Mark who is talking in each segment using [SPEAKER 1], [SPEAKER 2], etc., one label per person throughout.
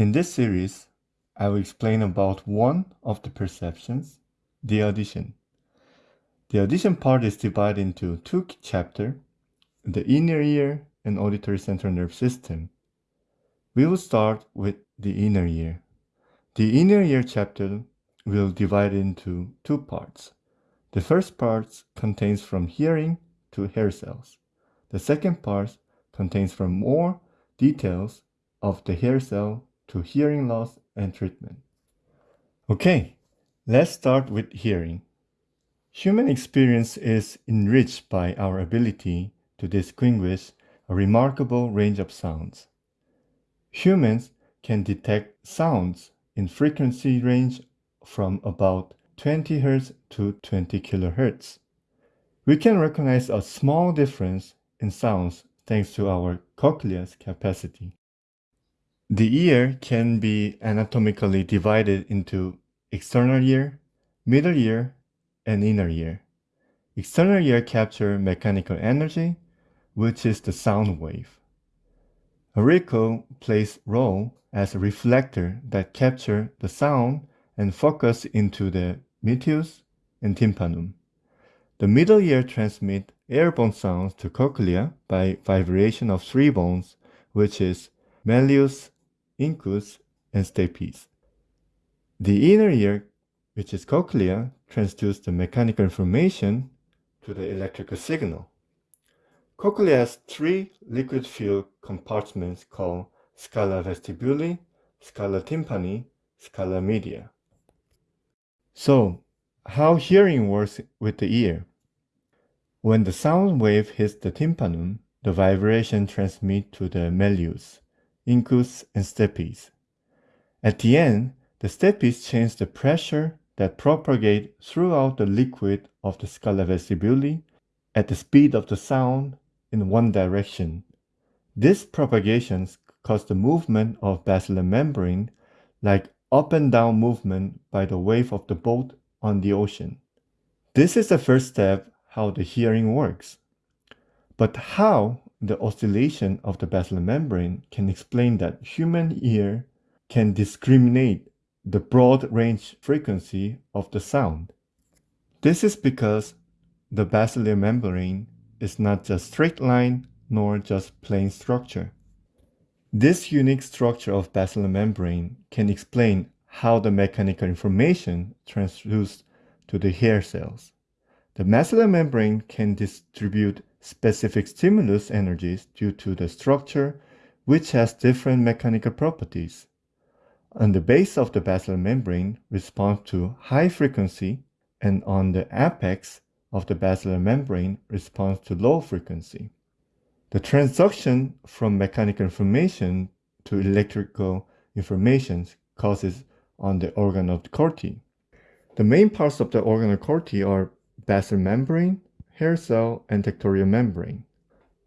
[SPEAKER 1] In this series, I will explain about one of the perceptions, the audition. The audition part is divided into two chapters, the inner ear and auditory central nerve system. We will start with the inner ear. The inner ear chapter will divide into two parts. The first part contains from hearing to hair cells. The second part contains from more details of the hair cell to hearing loss and treatment. Okay, let's start with hearing. Human experience is enriched by our ability to distinguish a remarkable range of sounds. Humans can detect sounds in frequency range from about 20 Hz to 20 kHz. We can recognize a small difference in sounds thanks to our cochlea's capacity. The ear can be anatomically divided into external ear, middle ear, and inner ear. External ear capture mechanical energy, which is the sound wave. Auricle plays role as a reflector that capture the sound and focus into the meatus and tympanum. The middle ear transmit airborne sounds to cochlea by vibration of three bones, which is malleus, incus, and stapes. The inner ear, which is cochlea, transduces the mechanical information to the electrical signal. Cochlea has three liquid-filled compartments called scala vestibuli, scala tympani, scala media. So, how hearing works with the ear? When the sound wave hits the tympanum, the vibration transmits to the malleus incus, and stapes. At the end, the stapes change the pressure that propagate throughout the liquid of the scala vestibuli at the speed of the sound in one direction. This propagation cause the movement of basilar membrane like up and down movement by the wave of the boat on the ocean. This is the first step how the hearing works. But how the oscillation of the basilar membrane can explain that human ear can discriminate the broad range frequency of the sound. This is because the basilar membrane is not just straight line nor just plain structure. This unique structure of basilar membrane can explain how the mechanical information transduced to the hair cells. The basilar membrane can distribute specific stimulus energies due to the structure which has different mechanical properties. On the base of the basilar membrane responds to high frequency and on the apex of the basilar membrane responds to low frequency. The transduction from mechanical information to electrical information causes on the organ of corti. The main parts of the organ of corti are basilar membrane, hair cell, and tectorial membrane.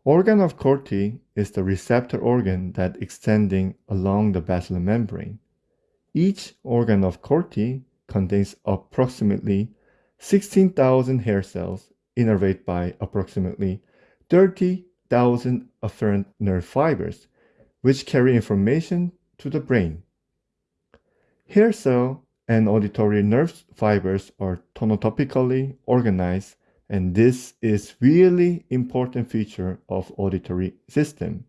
[SPEAKER 1] Organ of Corti is the receptor organ that extending along the basilar membrane. Each organ of Corti contains approximately 16,000 hair cells innervated by approximately 30,000 afferent nerve fibers, which carry information to the brain. Hair cell and auditory nerve fibers are tonotopically organized and this is really important feature of auditory system.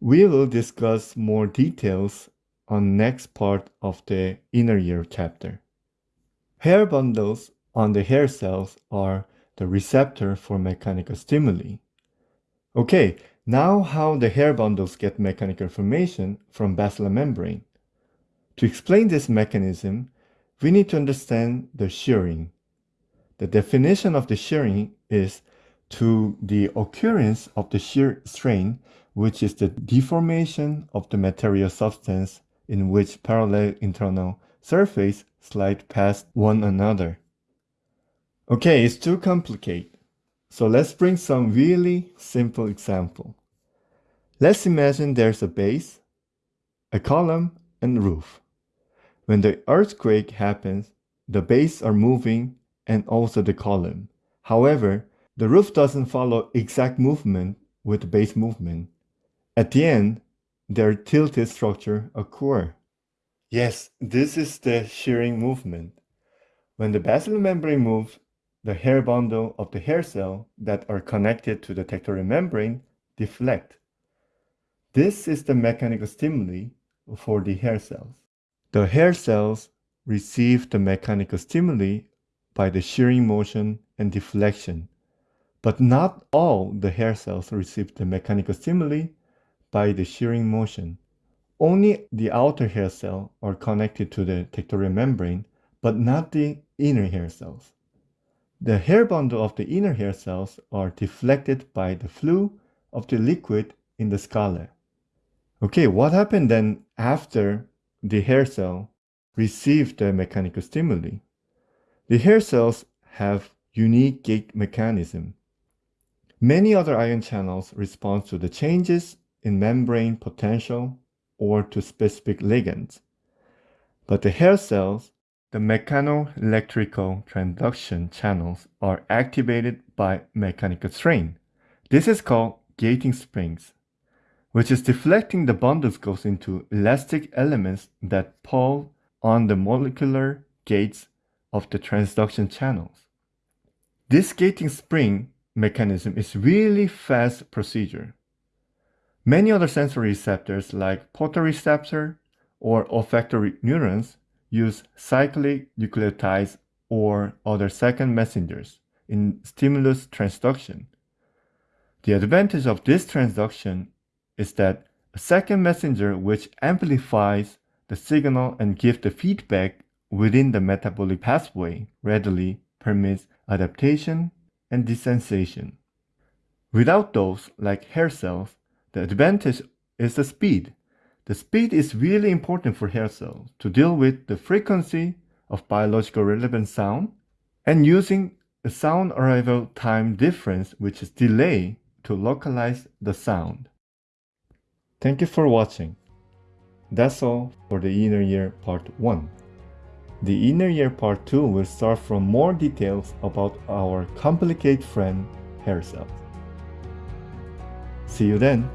[SPEAKER 1] We will discuss more details on next part of the inner ear chapter. Hair bundles on the hair cells are the receptor for mechanical stimuli. Okay, now how the hair bundles get mechanical information from basilar membrane. To explain this mechanism, we need to understand the shearing. The definition of the shearing is to the occurrence of the shear strain, which is the deformation of the material substance in which parallel internal surface slide past one another. Okay, it's too complicated. So let's bring some really simple example. Let's imagine there's a base, a column, and roof. When the earthquake happens, the base are moving and also the column. However, the roof doesn't follow exact movement with base movement. At the end, their tilted structure occur. Yes, this is the shearing movement. When the basilar membrane moves, the hair bundle of the hair cell that are connected to the tectorial membrane deflect. This is the mechanical stimuli for the hair cells. The hair cells receive the mechanical stimuli by the shearing motion and deflection, but not all the hair cells receive the mechanical stimuli by the shearing motion. Only the outer hair cell are connected to the tectorial membrane, but not the inner hair cells. The hair bundle of the inner hair cells are deflected by the flow of the liquid in the scala. Okay, what happened then after the hair cell received the mechanical stimuli? The hair cells have unique gate mechanism. Many other ion channels respond to the changes in membrane potential or to specific ligands. But the hair cells, the mechanoelectrical transduction channels are activated by mechanical strain. This is called gating springs, which is deflecting the bundles goes into elastic elements that pull on the molecular gates of the transduction channels. This gating spring mechanism is really fast procedure. Many other sensory receptors like photoreceptor or olfactory neurons use cyclic nucleotides or other second messengers in stimulus transduction. The advantage of this transduction is that a second messenger which amplifies the signal and gives the feedback within the metabolic pathway readily permits adaptation and desensation. Without those, like hair cells, the advantage is the speed. The speed is really important for hair cells to deal with the frequency of biological relevant sound and using the sound arrival time difference, which is delay, to localize the sound. Thank you for watching. That's all for the inner ear part 1. The inner ear part 2 will start from more details about our complicated friend hair. See you then!